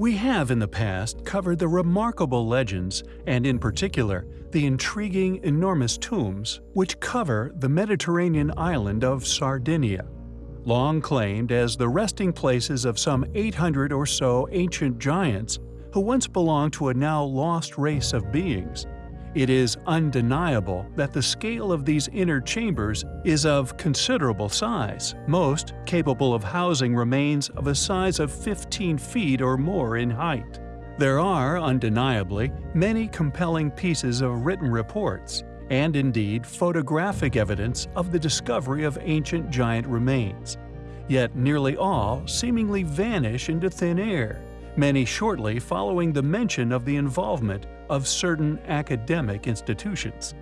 We have in the past covered the remarkable legends, and in particular, the intriguing enormous tombs, which cover the Mediterranean island of Sardinia. Long claimed as the resting places of some 800 or so ancient giants who once belonged to a now lost race of beings, it is undeniable that the scale of these inner chambers is of considerable size, most capable of housing remains of a size of 15 feet or more in height. There are, undeniably, many compelling pieces of written reports, and indeed photographic evidence of the discovery of ancient giant remains. Yet nearly all seemingly vanish into thin air, many shortly following the mention of the involvement of certain academic institutions,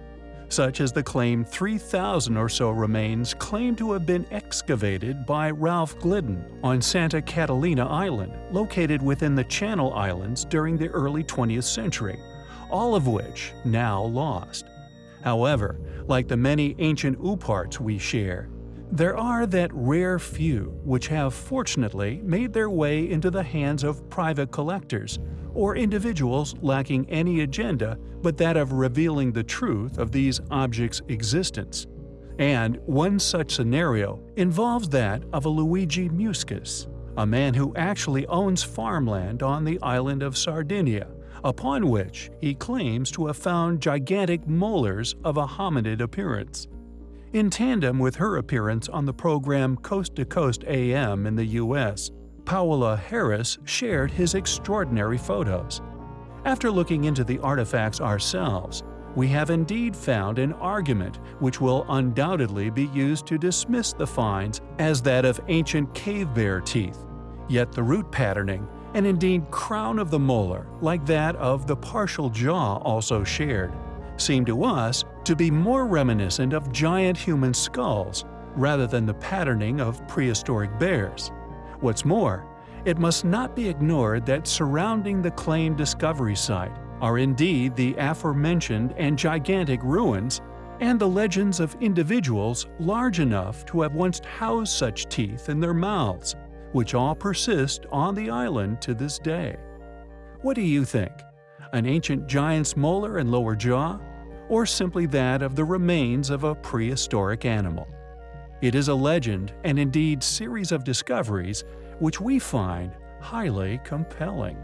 such as the claim 3,000 or so remains claimed to have been excavated by Ralph Glidden on Santa Catalina Island, located within the Channel Islands during the early 20th century, all of which now lost. However, like the many ancient ooparts we share, there are that rare few which have fortunately made their way into the hands of private collectors or individuals lacking any agenda but that of revealing the truth of these objects' existence. And one such scenario involves that of a Luigi Muscus, a man who actually owns farmland on the island of Sardinia, upon which he claims to have found gigantic molars of a hominid appearance. In tandem with her appearance on the program Coast to Coast AM in the US, Paola Harris shared his extraordinary photos. After looking into the artifacts ourselves, we have indeed found an argument which will undoubtedly be used to dismiss the finds as that of ancient cave bear teeth, yet the root patterning and indeed crown of the molar, like that of the partial jaw also shared, seem to us to be more reminiscent of giant human skulls rather than the patterning of prehistoric bears. What's more, it must not be ignored that surrounding the claimed discovery site are indeed the aforementioned and gigantic ruins and the legends of individuals large enough to have once housed such teeth in their mouths, which all persist on the island to this day. What do you think? An ancient giant's molar and lower jaw? Or simply that of the remains of a prehistoric animal. It is a legend and indeed series of discoveries which we find highly compelling.